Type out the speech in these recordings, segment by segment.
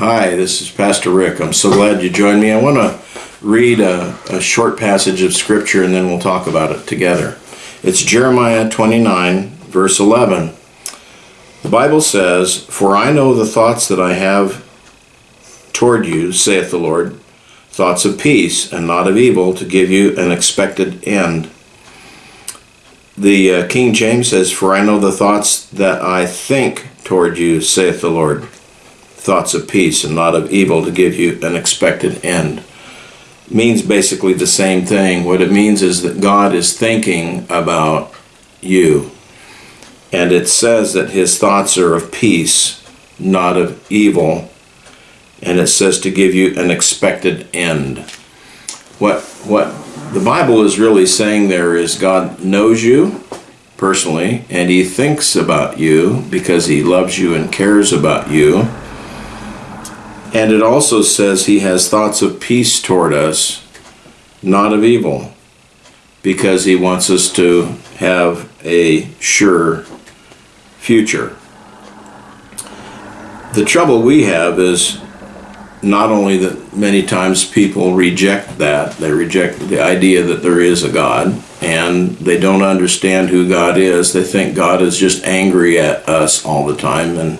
Hi, this is Pastor Rick. I'm so glad you joined me. I want to read a, a short passage of Scripture and then we'll talk about it together. It's Jeremiah 29, verse 11. The Bible says, For I know the thoughts that I have toward you, saith the Lord, thoughts of peace and not of evil, to give you an expected end. The uh, King James says, For I know the thoughts that I think toward you, saith the Lord, thoughts of peace and not of evil to give you an expected end. Means basically the same thing. What it means is that God is thinking about you. And it says that his thoughts are of peace, not of evil. And it says to give you an expected end. What what the Bible is really saying there is God knows you personally and he thinks about you because he loves you and cares about you and it also says he has thoughts of peace toward us, not of evil, because he wants us to have a sure future. The trouble we have is not only that many times people reject that, they reject the idea that there is a God, and they don't understand who God is. They think God is just angry at us all the time, and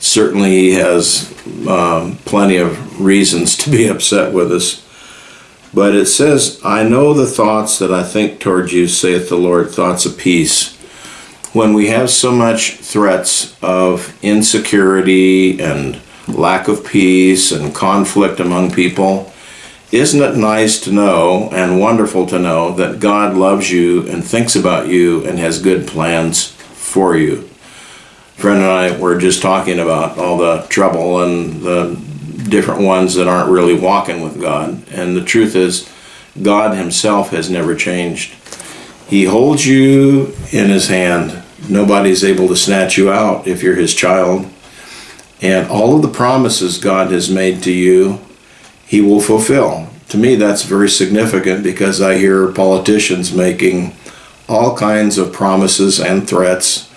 certainly he has um, plenty of reasons to be upset with us. But it says, I know the thoughts that I think toward you, saith the Lord, thoughts of peace. When we have so much threats of insecurity and lack of peace and conflict among people, isn't it nice to know and wonderful to know that God loves you and thinks about you and has good plans for you? Friend and I were just talking about all the trouble and the different ones that aren't really walking with God. And the truth is, God Himself has never changed. He holds you in His hand. Nobody's able to snatch you out if you're His child. And all of the promises God has made to you, He will fulfill. To me, that's very significant because I hear politicians making all kinds of promises and threats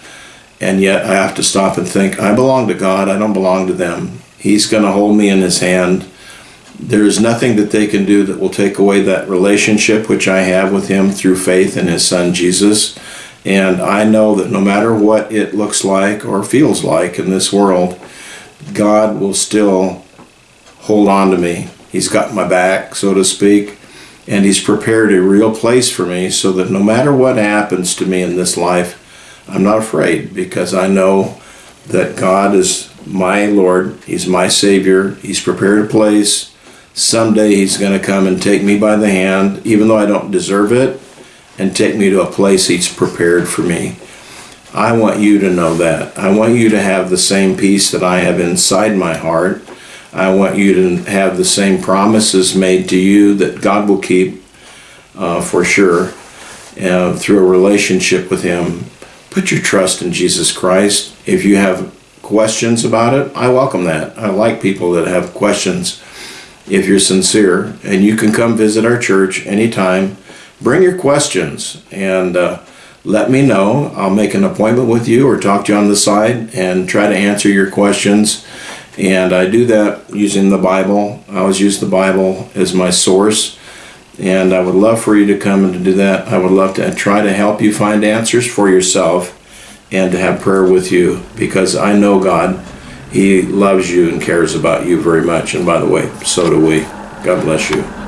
and yet I have to stop and think, I belong to God, I don't belong to them. He's going to hold me in his hand. There is nothing that they can do that will take away that relationship which I have with him through faith in his son Jesus. And I know that no matter what it looks like or feels like in this world, God will still hold on to me. He's got my back, so to speak, and He's prepared a real place for me so that no matter what happens to me in this life, I'm not afraid because I know that God is my Lord. He's my Savior. He's prepared a place. Someday He's going to come and take me by the hand, even though I don't deserve it, and take me to a place He's prepared for me. I want you to know that. I want you to have the same peace that I have inside my heart. I want you to have the same promises made to you that God will keep uh, for sure uh, through a relationship with Him put your trust in Jesus Christ. If you have questions about it, I welcome that. I like people that have questions if you're sincere. And you can come visit our church anytime. Bring your questions and uh, let me know. I'll make an appointment with you or talk to you on the side and try to answer your questions. And I do that using the Bible. I always use the Bible as my source and I would love for you to come and to do that. I would love to try to help you find answers for yourself and to have prayer with you because I know God. He loves you and cares about you very much. And by the way, so do we. God bless you.